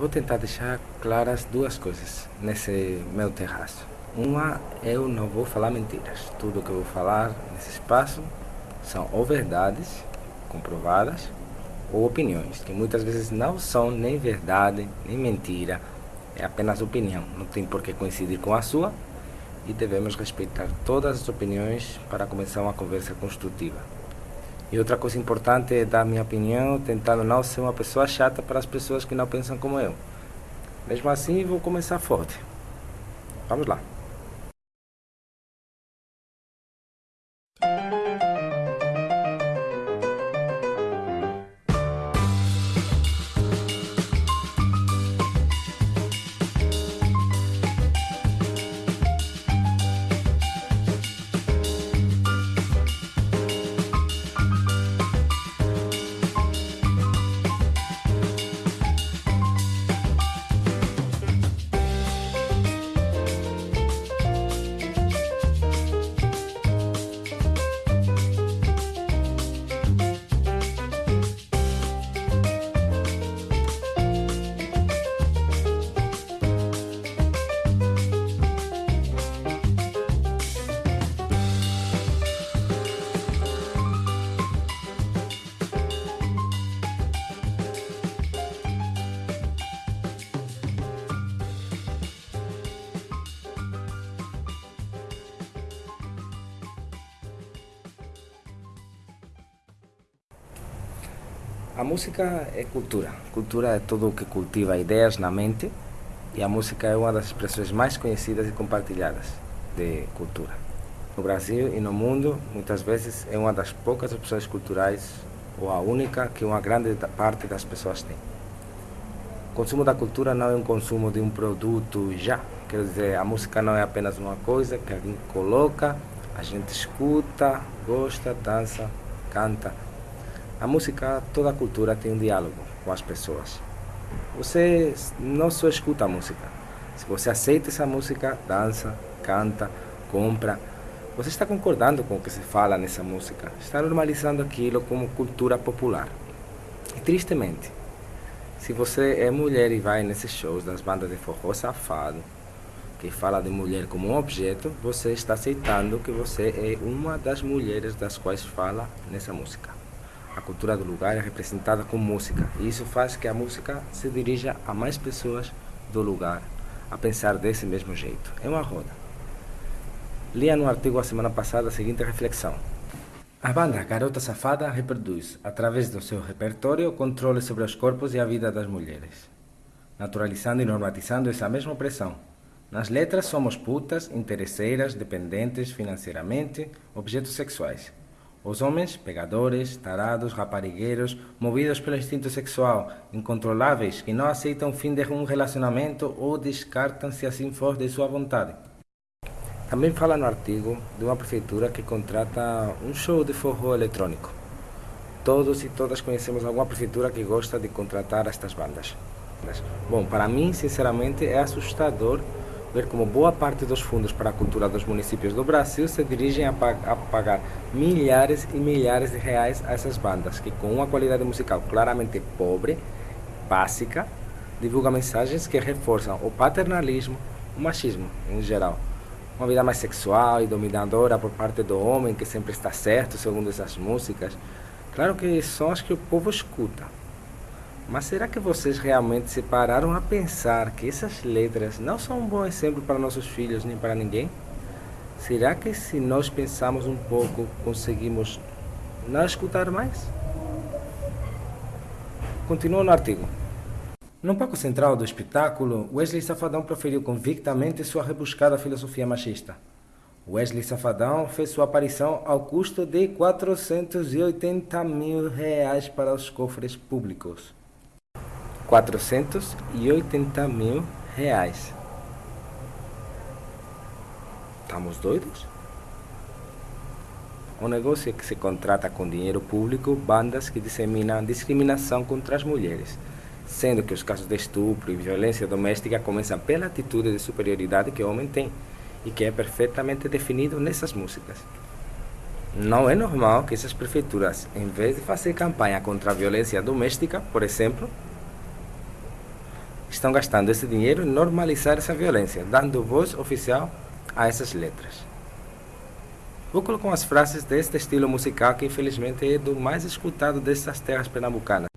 Vou tentar deixar claras duas coisas nesse meu terraço. Uma, eu não vou falar mentiras. Tudo que eu vou falar nesse espaço são ou verdades comprovadas ou opiniões, que muitas vezes não são nem verdade, nem mentira, é apenas opinião. Não tem por que coincidir com a sua e devemos respeitar todas as opiniões para começar uma conversa construtiva. E outra coisa importante é dar minha opinião, tentando não ser uma pessoa chata para as pessoas que não pensam como eu. Mesmo assim, vou começar forte. Vamos lá. A música é cultura. Cultura é tudo o que cultiva ideias na mente e a música é uma das expressões mais conhecidas e compartilhadas de cultura. No Brasil e no mundo, muitas vezes é uma das poucas opções culturais ou a única que uma grande parte das pessoas tem. O consumo da cultura não é um consumo de um produto já. Quer dizer, a música não é apenas uma coisa que alguém coloca, a gente escuta, gosta, dança, canta a música, toda a cultura tem um diálogo com as pessoas. Você não só escuta a música. Se você aceita essa música, dança, canta, compra, você está concordando com o que se fala nessa música. Está normalizando aquilo como cultura popular. E tristemente, se você é mulher e vai nesses shows das bandas de forró safado, que fala de mulher como um objeto, você está aceitando que você é uma das mulheres das quais fala nessa música. A cultura do lugar é representada com música e isso faz que a música se dirija a mais pessoas do lugar a pensar desse mesmo jeito. É uma roda. Lia no artigo a semana passada a seguinte reflexão. A banda Garota Safada reproduz, através do seu repertório, controle sobre os corpos e a vida das mulheres, naturalizando e normatizando essa mesma opressão. Nas letras somos putas, interesseiras, dependentes financeiramente, objetos sexuais. Os homens, pegadores, tarados, raparigueiros, movidos pelo instinto sexual, incontroláveis, que não aceitam o fim de um relacionamento ou descartam se assim for de sua vontade. Também fala no artigo de uma prefeitura que contrata um show de forró eletrônico. Todos e todas conhecemos alguma prefeitura que gosta de contratar estas bandas. Bom, para mim, sinceramente, é assustador ver como boa parte dos fundos para a cultura dos municípios do Brasil se dirigem a, pag a, pagar milhares e milhares de reais a essas bandas, que com uma qualidade musical claramente pobre, básica, divulgam mensagens que reforçam o paternalismo, o machismo em geral. Uma vida mais sexual e dominadora por parte do homem que sempre está certo, segundo essas músicas. Claro que são as que o povo escuta, mas será que vocês realmente se pararam a pensar que essas letras não são um bom exemplo para nossos filhos nem para ninguém? Será que se nós pensarmos um pouco, conseguimos não escutar mais? Continua no artigo. No palco central do espetáculo, Wesley Safadão proferiu convictamente sua rebuscada filosofia machista. Wesley Safadão fez sua aparição ao custo de 480 mil reais para os cofres públicos. 480 mil reais. Estamos doidos? O negócio é que se contrata com dinheiro público bandas que disseminam discriminação contra as mulheres, sendo que os casos de estupro e violência doméstica começam pela atitude de superioridade que o homem tem e que é perfeitamente definido nessas músicas. Não é normal que essas prefeituras, em vez de fazer campanha contra a violência doméstica, por exemplo, estão gastando esse dinheiro em normalizar essa violência, dando voz oficial a essas letras. Vou colocar umas frases deste estilo musical que infelizmente é do mais escutado dessas terras pernambucanas.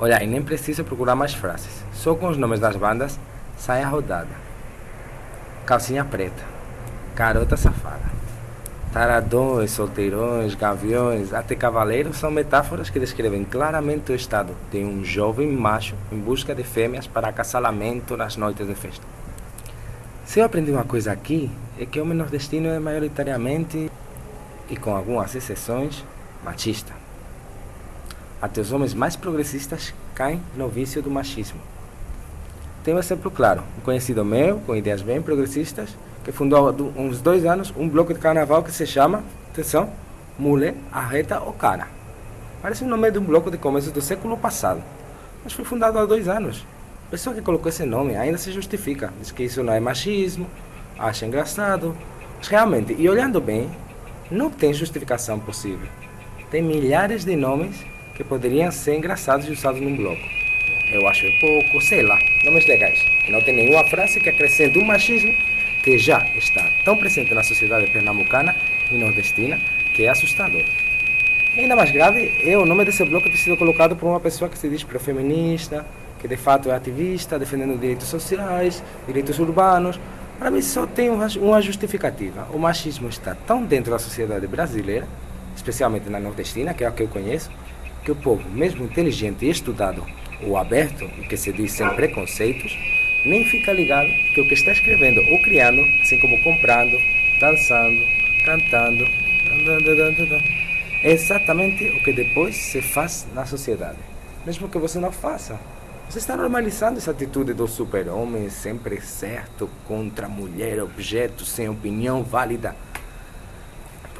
Olha, e nem precisa procurar mais frases. Só com os nomes das bandas sai a rodada. Calcinha preta, garota safada, taradões, solteirões, gaviões, até cavaleiros são metáforas que descrevem claramente o estado de um jovem macho em busca de fêmeas para acasalamento nas noites de festa. Se eu aprendi uma coisa aqui, é que o homem nordestino é maioritariamente, e com algumas exceções, machista. Até os homens mais progressistas caem no vício do machismo. Tem um exemplo claro: um conhecido meu, com ideias bem progressistas, que fundou há uns dois anos um bloco de carnaval que se chama, atenção, Mulher Arreta o Cara. Parece o nome de um bloco de começo do século passado, mas foi fundado há dois anos. A pessoa que colocou esse nome ainda se justifica, diz que isso não é machismo, acha engraçado. Mas realmente, e olhando bem, não tem justificação possível. Tem milhares de nomes que poderiam ser engraçados e usados num bloco. Eu acho pouco, sei lá, nomes legais. Não tem nenhuma frase que acrescente um machismo que já está tão presente na sociedade pernambucana e nordestina que é assustador. E ainda mais grave é o nome desse bloco ter sido colocado por uma pessoa que se diz pró-feminista, que de fato é ativista, defendendo direitos sociais, direitos urbanos. Para mim só tem uma justificativa. O machismo está tão dentro da sociedade brasileira, especialmente na nordestina, que é a que eu conheço, que o povo, mesmo inteligente e estudado ou aberto, o que se diz sem preconceitos, nem fica ligado que o que está escrevendo ou criando, assim como comprando, dançando, cantando, é exatamente o que depois se faz na sociedade. Mesmo que você não faça. Você está normalizando essa atitude do super-homem sempre certo contra mulher, objeto, sem opinião válida.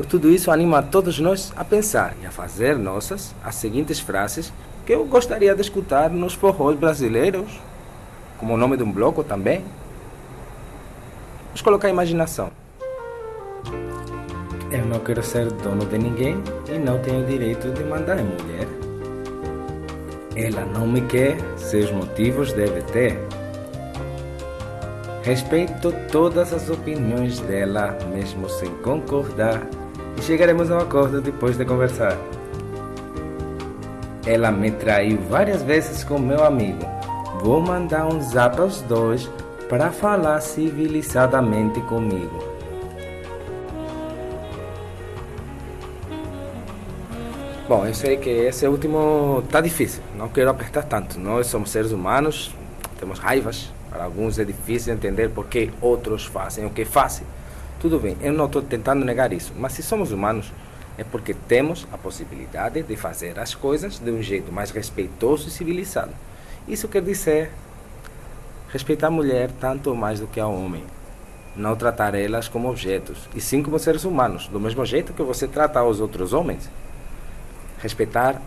Por tudo isso, anima a todos nós a pensar e a fazer nossas as seguintes frases que eu gostaria de escutar nos forrós brasileiros, como o nome de um bloco também. Vamos colocar a imaginação. Eu não quero ser dono de ninguém e não tenho direito de mandar em mulher. Ela não me quer, seus motivos deve ter. Respeito todas as opiniões dela, mesmo sem concordar chegaremos a um acordo depois de conversar. Ela me traiu várias vezes com meu amigo. Vou mandar um zap aos dois para falar civilizadamente comigo. Bom, eu sei que esse último tá difícil. Não quero apertar tanto. Nós somos seres humanos, temos raivas. Para alguns é difícil entender por que outros fazem o que fazem. Tudo bem, eu não estou tentando negar isso, mas se somos humanos, é porque temos a possibilidade de fazer as coisas de um jeito mais respeitoso e civilizado. Isso quer dizer respeitar a mulher tanto mais do que ao homem. Não tratar elas como objetos, e sim como seres humanos, do mesmo jeito que você trata os outros homens. Respeitar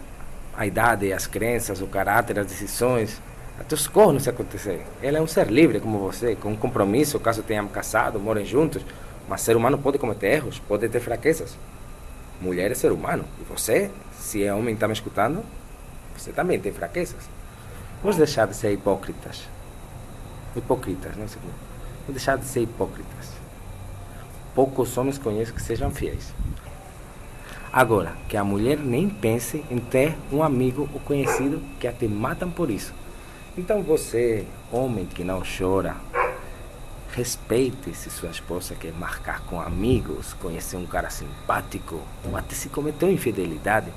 a idade, as crenças, o caráter, as decisões, até os cornos se acontecerem. Ela é um ser livre como você, com um compromisso, caso tenham casado, morem juntos. Mas ser humano pode cometer erros, pode ter fraquezas. Mulher é ser humano. E você, se é homem e está me escutando, você também tem fraquezas. Vamos deixar de ser hipócritas. Hipócritas, não sei como. Vamos deixar de ser hipócritas. Poucos homens conheço que sejam fiéis. Agora, que a mulher nem pense em ter um amigo ou conhecido que até matam por isso. Então você, homem que não chora, respeite se sua esposa quer marcar com amigos, conhecer um cara simpático, ou até se cometeu infidelidade.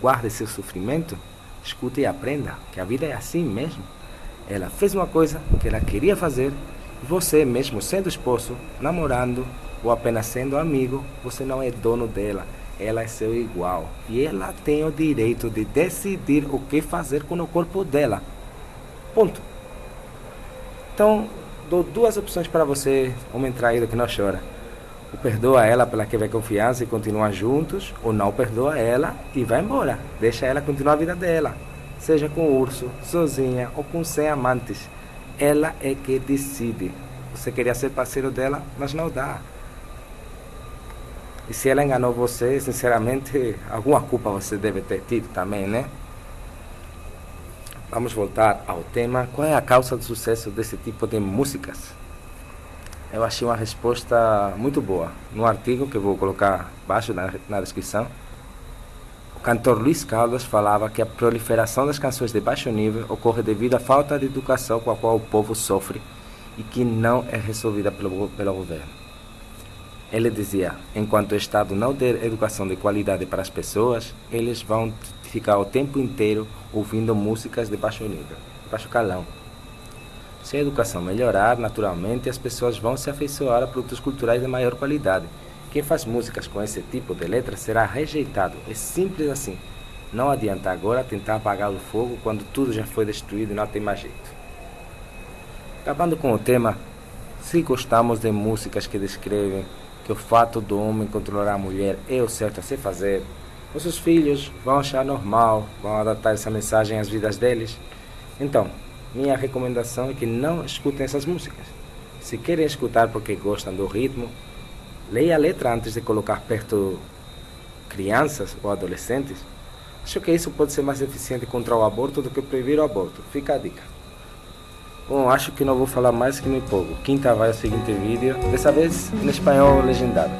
Guarde seu sofrimento, escute e aprenda que a vida é assim mesmo. Ela fez uma coisa que ela queria fazer, e você, mesmo sendo esposo, namorando ou apenas sendo amigo, você não é dono dela ela é seu igual e ela tem o direito de decidir o que fazer com o corpo dela. Ponto. Então, dou duas opções para você, homem traído que não chora. Ou perdoa ela pela que vê confiança e continua juntos, ou não perdoa ela e vai embora. Deixa ela continuar a vida dela. Seja com o urso, sozinha ou com 100 amantes. Ela é que decide. Você queria ser parceiro dela, mas não dá. E se ela enganou você, sinceramente, alguma culpa você deve ter tido também, né? Vamos voltar ao tema. Qual é a causa do sucesso desse tipo de músicas? Eu achei uma resposta muito boa. No artigo que eu vou colocar abaixo na, na descrição, o cantor Luiz Carlos falava que a proliferação das canções de baixo nível ocorre devido à falta de educação com a qual o povo sofre e que não é resolvida pelo, pelo governo. Ele dizia: enquanto o Estado não der educação de qualidade para as pessoas, eles vão ficar o tempo inteiro ouvindo músicas de baixo nível, baixo calão. Se a educação melhorar, naturalmente as pessoas vão se afeiçoar a produtos culturais de maior qualidade. Quem faz músicas com esse tipo de letra será rejeitado. É simples assim. Não adianta agora tentar apagar o fogo quando tudo já foi destruído e não tem mais jeito. Acabando com o tema, se gostamos de músicas que descrevem que o fato do homem controlar a mulher é o certo a se fazer, nossos filhos vão achar normal, vão adaptar essa mensagem às vidas deles. Então, minha recomendação é que não escutem essas músicas. Se querem escutar porque gostam do ritmo, leia a letra antes de colocar perto crianças ou adolescentes. Acho que isso pode ser mais eficiente contra o aborto do que proibir o aborto. Fica a dica. Bom, acho que não vou falar mais que me empolgo. Quinta vai ao seguinte vídeo, dessa vez em espanhol legendado.